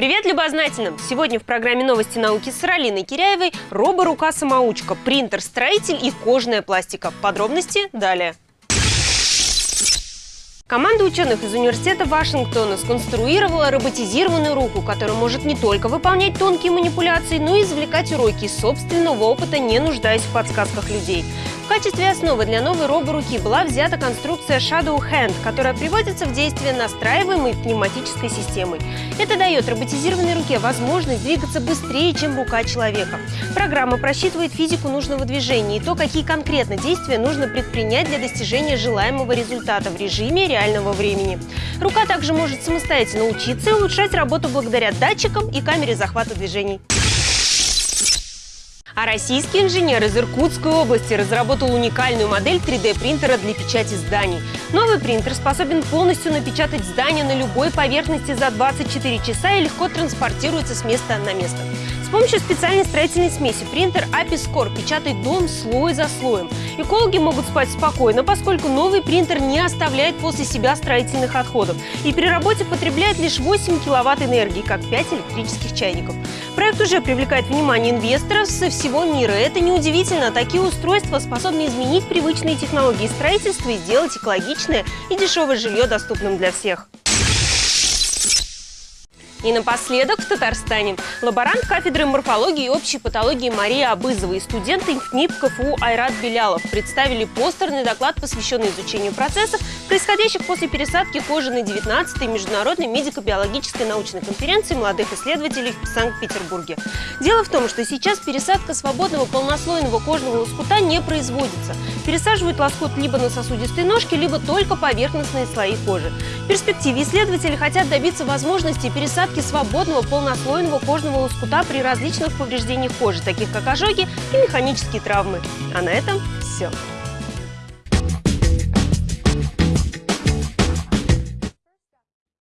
Привет любознательным! Сегодня в программе «Новости науки» с Ралиной Киряевой робо-рука-самоучка, принтер-строитель и кожная пластика. Подробности далее. Команда ученых из университета Вашингтона сконструировала роботизированную руку, которая может не только выполнять тонкие манипуляции, но и извлекать уроки собственного опыта, не нуждаясь в подсказках людей качестве основы для новой роборуки была взята конструкция Shadow Hand, которая приводится в действие настраиваемой пневматической системой. Это дает роботизированной руке возможность двигаться быстрее, чем рука человека. Программа просчитывает физику нужного движения и то, какие конкретно действия нужно предпринять для достижения желаемого результата в режиме реального времени. Рука также может самостоятельно учиться и улучшать работу благодаря датчикам и камере захвата движений. А российский инженер из Иркутской области разработал уникальную модель 3D-принтера для печати зданий. Новый принтер способен полностью напечатать здание на любой поверхности за 24 часа и легко транспортируется с места на место. С помощью специальной строительной смеси принтер Apiscore печатает дом слой за слоем. Экологи могут спать спокойно, поскольку новый принтер не оставляет после себя строительных отходов и при работе потребляет лишь 8 киловатт энергии, как 5 электрических чайников. Проект уже привлекает внимание инвесторов со всего мира. Это неудивительно. Такие устройства способны изменить привычные технологии строительства и сделать экологичное и дешевое жилье доступным для всех. И напоследок в Татарстане. Лаборант кафедры морфологии и общей патологии Мария Абызова и студенты НИП КФУ Айрат Белялов представили постерный доклад, посвященный изучению процессов, происходящих после пересадки кожи на 19-й Международной медико-биологической научной конференции молодых исследователей в Санкт-Петербурге. Дело в том, что сейчас пересадка свободного полнослойного кожного лоскута не производится. Пересаживают лоскут либо на сосудистой ножке, либо только поверхностные слои кожи. В перспективе исследователи хотят добиться возможности пересадки недостатки свободного полнослойного кожного лоскута при различных повреждениях кожи, таких как ожоги и механические травмы. А на этом все.